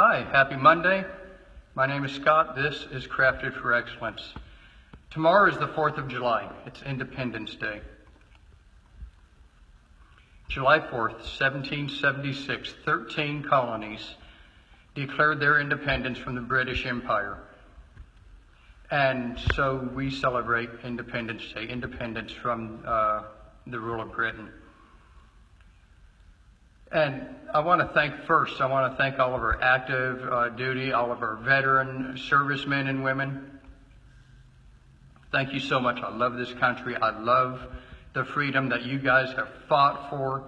Hi, happy Monday. My name is Scott. This is Crafted for Excellence. Tomorrow is the 4th of July. It's Independence Day. July 4th, 1776, 13 colonies declared their independence from the British Empire. And so we celebrate Independence Day, independence from uh, the rule of Britain. And I want to thank first, I want to thank all of our active uh, duty, all of our veteran servicemen and women. Thank you so much. I love this country. I love the freedom that you guys have fought for,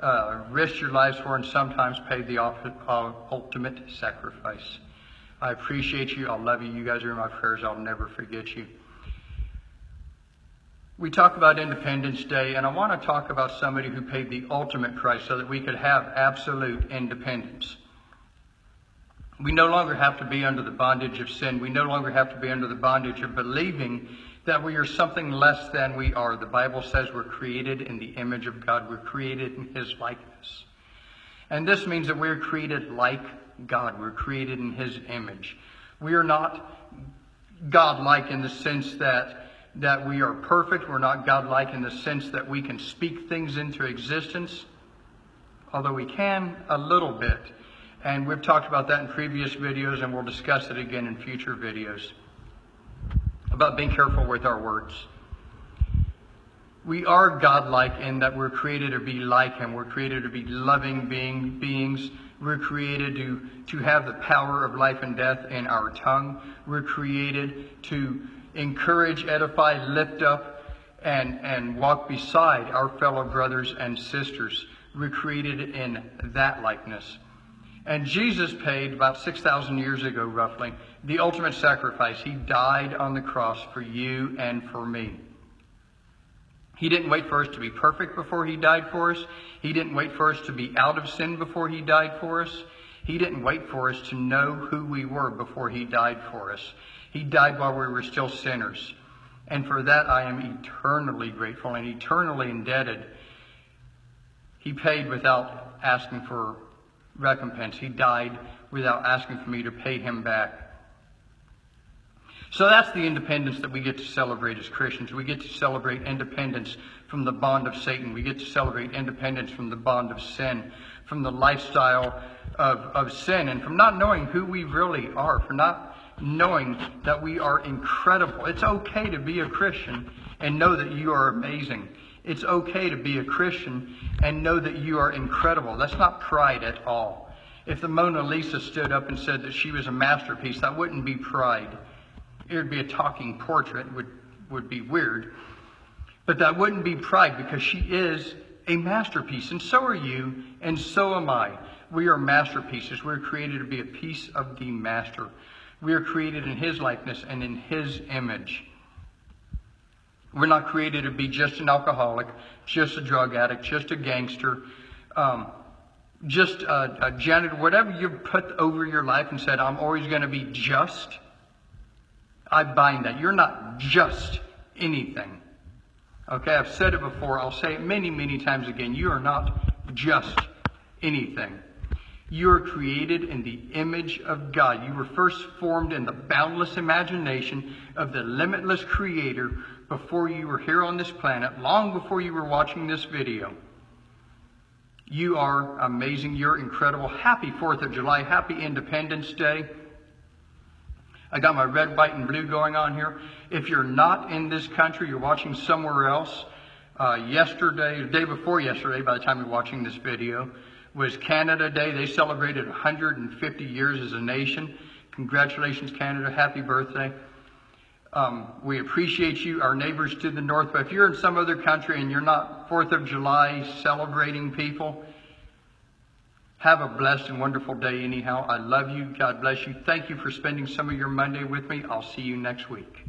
uh, risked your lives for, and sometimes paid the uh, ultimate sacrifice. I appreciate you. I love you. You guys are in my prayers. I'll never forget you. We talk about Independence Day, and I want to talk about somebody who paid the ultimate price so that we could have absolute independence. We no longer have to be under the bondage of sin. We no longer have to be under the bondage of believing that we are something less than we are. The Bible says we're created in the image of God. We're created in His likeness. And this means that we're created like God. We're created in His image. We are not God-like in the sense that that we are perfect. We're not godlike in the sense that we can speak things into existence, although we can a little bit. And we've talked about that in previous videos, and we'll discuss it again in future videos about being careful with our words. We are godlike in that we're created to be like Him. We're created to be loving being, beings. We're created to, to have the power of life and death in our tongue. We're created to encourage, edify, lift up, and, and walk beside our fellow brothers and sisters. We're created in that likeness. And Jesus paid about 6,000 years ago, roughly, the ultimate sacrifice. He died on the cross for you and for me. He didn't wait for us to be perfect before He died for us. He didn't wait for us to be out of sin before He died for us. He didn't wait for us to know who we were before He died for us. He died while we were still sinners. And for that I am eternally grateful and eternally indebted. He paid without asking for recompense. He died without asking for me to pay him back. So that's the independence that we get to celebrate as Christians. We get to celebrate independence from the bond of Satan. We get to celebrate independence from the bond of sin, from the lifestyle of, of sin, and from not knowing who we really are, for not knowing that we are incredible. It's okay to be a Christian and know that you are amazing. It's okay to be a Christian and know that you are incredible. That's not pride at all. If the Mona Lisa stood up and said that she was a masterpiece, that wouldn't be pride. It would be a talking portrait, would would be weird. But that wouldn't be pride because she is a masterpiece, and so are you, and so am I. We are masterpieces. We're created to be a piece of the master. We are created in His likeness and in His image. We're not created to be just an alcoholic, just a drug addict, just a gangster, um, just a, a janitor, whatever you've put over your life and said, I'm always going to be just. I bind that. You're not just anything. Okay, I've said it before. I'll say it many, many times again. You are not just anything. You are created in the image of God. You were first formed in the boundless imagination of the limitless Creator before you were here on this planet, long before you were watching this video. You are amazing. You're incredible. Happy 4th of July. Happy Independence Day. I got my red, white, and blue going on here. If you're not in this country, you're watching somewhere else, uh, yesterday, the day before yesterday, by the time you're watching this video, was Canada Day. They celebrated 150 years as a nation. Congratulations, Canada. Happy birthday. Um, we appreciate you, our neighbors to the north. But if you're in some other country and you're not 4th of July celebrating people, have a blessed and wonderful day anyhow. I love you. God bless you. Thank you for spending some of your Monday with me. I'll see you next week.